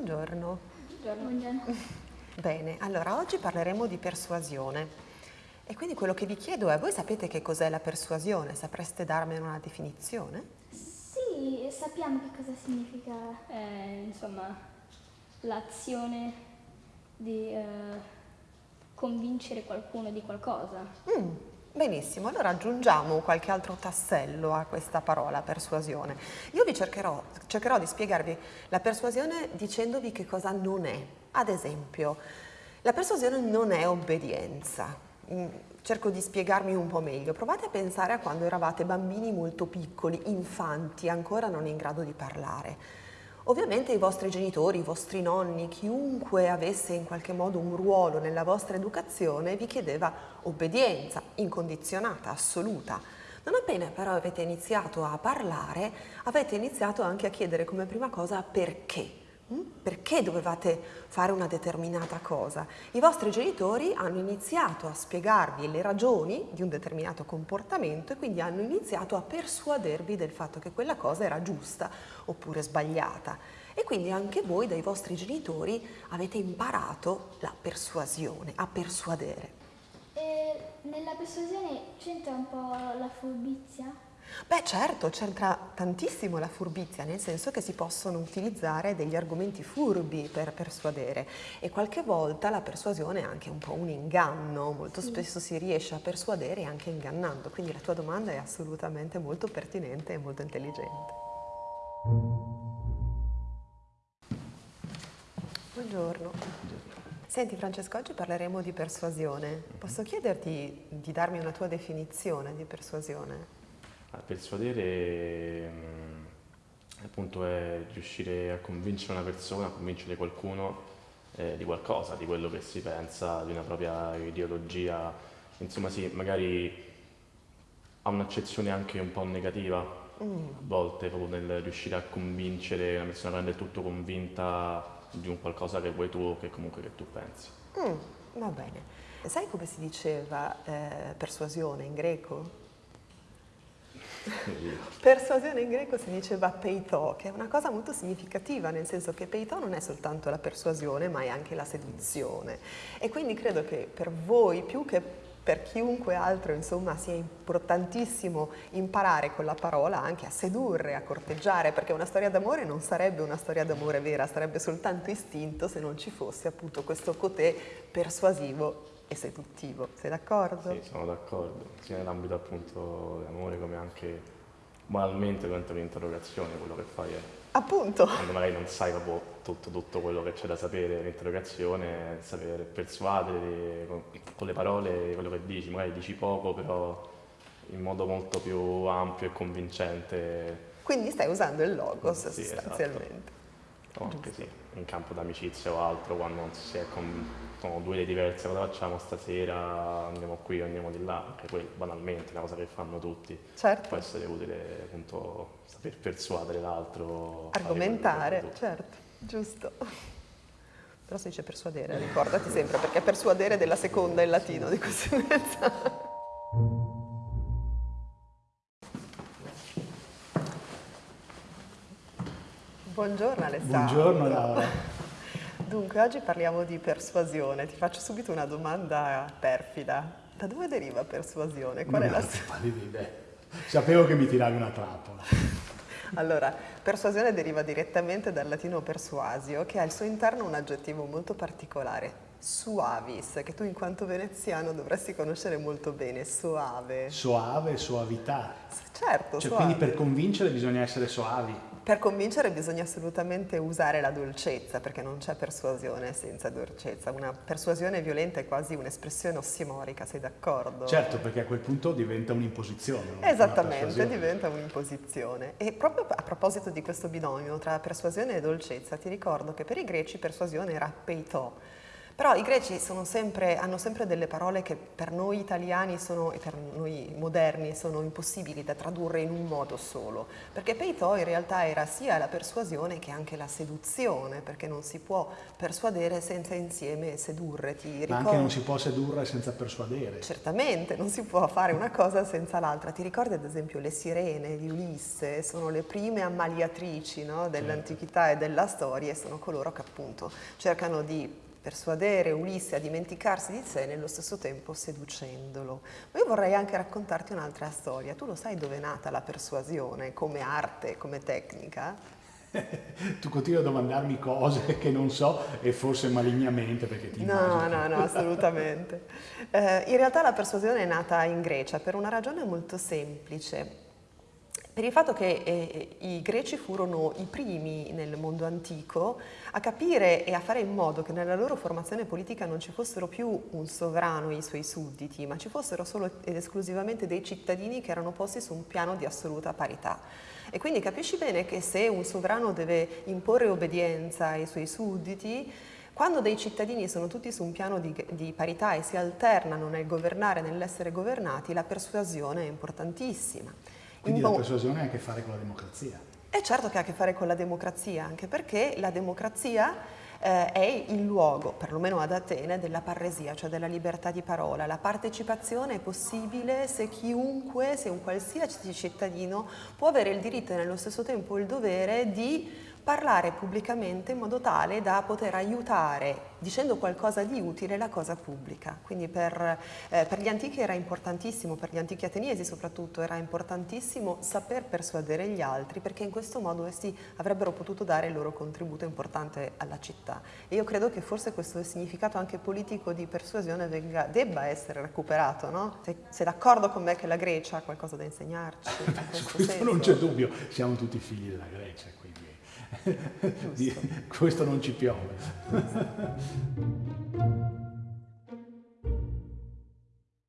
Buongiorno. Buongiorno. Bene, allora oggi parleremo di persuasione. E quindi quello che vi chiedo è, voi sapete che cos'è la persuasione? Sapreste darmi una definizione? Sì, sappiamo che cosa significa. Eh, insomma, l'azione di eh, convincere qualcuno di qualcosa. Mm, benissimo, allora aggiungiamo qualche altro tassello a questa parola persuasione. Io vi cercherò, cercherò di spiegarvi la persuasione dicendovi che cosa non è. Ad esempio, la persuasione non è obbedienza. Mm, cerco di spiegarmi un po' meglio. Provate a pensare a quando eravate bambini molto piccoli, infanti, ancora non in grado di parlare. Ovviamente i vostri genitori, i vostri nonni, chiunque avesse in qualche modo un ruolo nella vostra educazione vi chiedeva obbedienza incondizionata, assoluta. Non appena però avete iniziato a parlare, avete iniziato anche a chiedere come prima cosa perché. Mm? Perché dovevate fare una determinata cosa? I vostri genitori hanno iniziato a spiegarvi le ragioni di un determinato comportamento e quindi hanno iniziato a persuadervi del fatto che quella cosa era giusta oppure sbagliata. E quindi anche voi dai vostri genitori avete imparato la persuasione, a persuadere. E nella persuasione c'entra un po' la furbizia? Beh certo, c'entra tantissimo la furbizia, nel senso che si possono utilizzare degli argomenti furbi per persuadere e qualche volta la persuasione è anche un po' un inganno, molto spesso si riesce a persuadere anche ingannando, quindi la tua domanda è assolutamente molto pertinente e molto intelligente. Buongiorno. Senti Francesco, oggi parleremo di persuasione. Posso chiederti di darmi una tua definizione di persuasione? Persuadere mm, appunto è riuscire a convincere una persona, a convincere qualcuno eh, di qualcosa, di quello che si pensa, di una propria ideologia, insomma sì, magari ha un'accezione anche un po' negativa mm. a volte proprio nel riuscire a convincere una persona a rendere tutto convinta di un qualcosa che vuoi tu o che comunque che tu pensi. Mm, va bene. Sai come si diceva eh, persuasione in greco? Persuasione in greco si diceva peito, che è una cosa molto significativa, nel senso che peito non è soltanto la persuasione, ma è anche la seduzione. E quindi credo che per voi, più che per chiunque altro, insomma, sia importantissimo imparare con la parola anche a sedurre, a corteggiare, perché una storia d'amore non sarebbe una storia d'amore vera, sarebbe soltanto istinto se non ci fosse appunto questo cotè persuasivo e seduttivo. Sei d'accordo? Sì, sono d'accordo, sia nell'ambito appunto dell'amore come anche banalmente durante l'interrogazione quello che fai è Appunto. Quando magari non sai proprio tutto, tutto quello che c'è da sapere nell'interrogazione, sapere persuadere con, con le parole quello che dici, magari dici poco però in modo molto più ampio e convincente. Quindi stai usando il logos sì, esatto. sostanzialmente. Esatto. Anche sì, in campo d'amicizia o altro, quando si è con sono due idee diverse, cosa facciamo stasera, andiamo qui, andiamo di là, anche quello banalmente, una cosa che fanno tutti. Certo. Può essere utile appunto saper persuadere l'altro. Argomentare, certo, giusto. Però si dice persuadere, ricordati sempre, perché persuadere della seconda in latino di conseguenza. Buongiorno Alessandro. Buongiorno Laura. Dunque, oggi parliamo di persuasione. Ti faccio subito una domanda perfida. Da dove deriva persuasione? Qual non è la sua? Sapevo che mi tiravi una trappola. Allora, persuasione deriva direttamente dal latino persuasio, che ha al suo interno un aggettivo molto particolare, suavis, che tu in quanto veneziano dovresti conoscere molto bene, soave. Soave, soavità. Certo, cioè, soave. Quindi per convincere bisogna essere soavi. Per convincere bisogna assolutamente usare la dolcezza, perché non c'è persuasione senza dolcezza. Una persuasione violenta è quasi un'espressione ossimorica, sei d'accordo? Certo, perché a quel punto diventa un'imposizione. Esattamente, diventa un'imposizione. E proprio a proposito di questo binomio tra persuasione e dolcezza, ti ricordo che per i greci persuasione era peito, Però i greci sempre, hanno sempre delle parole che per noi italiani sono, e per noi moderni sono impossibili da tradurre in un modo solo, perché peito in realtà era sia la persuasione che anche la seduzione, perché non si può persuadere senza insieme sedurre. Ti Ma anche non si può sedurre senza persuadere. Certamente, non si può fare una cosa senza l'altra. Ti ricordi ad esempio le sirene di Ulisse? Sono le prime ammaliatrici no, dell'antichità certo. e della storia e sono coloro che appunto cercano di persuadere Ulisse a dimenticarsi di sé nello stesso tempo seducendolo. Ma io vorrei anche raccontarti un'altra storia. Tu lo sai dove è nata la persuasione come arte, come tecnica? tu continui a domandarmi cose che non so e forse malignamente perché ti No, no, no, assolutamente. Eh, in realtà la persuasione è nata in Grecia per una ragione molto semplice per il fatto che eh, i greci furono i primi nel mondo antico a capire e a fare in modo che nella loro formazione politica non ci fossero più un sovrano e i suoi sudditi, ma ci fossero solo ed esclusivamente dei cittadini che erano posti su un piano di assoluta parità. E quindi capisci bene che se un sovrano deve imporre obbedienza ai suoi sudditi, quando dei cittadini sono tutti su un piano di, di parità e si alternano nel governare e nell'essere governati, la persuasione è importantissima. Quindi la persuasione ha a che fare con la democrazia. E certo che ha a che fare con la democrazia, anche perché la democrazia eh, è il luogo, perlomeno ad Atene, della parresia, cioè della libertà di parola. La partecipazione è possibile se chiunque, se un qualsiasi cittadino può avere il diritto e nello stesso tempo il dovere di parlare pubblicamente in modo tale da poter aiutare, dicendo qualcosa di utile, la cosa pubblica. Quindi per, eh, per, gli antichi era importantissimo, per gli antichi ateniesi soprattutto, era importantissimo saper persuadere gli altri perché in questo modo essi avrebbero potuto dare il loro contributo importante alla città. E io credo che forse questo significato anche politico di persuasione venga, debba essere recuperato, no? Sei, sei d'accordo con me che la Grecia ha qualcosa da insegnarci? Su questo non c'è dubbio, siamo tutti figli della Grecia. Questo non ci piove.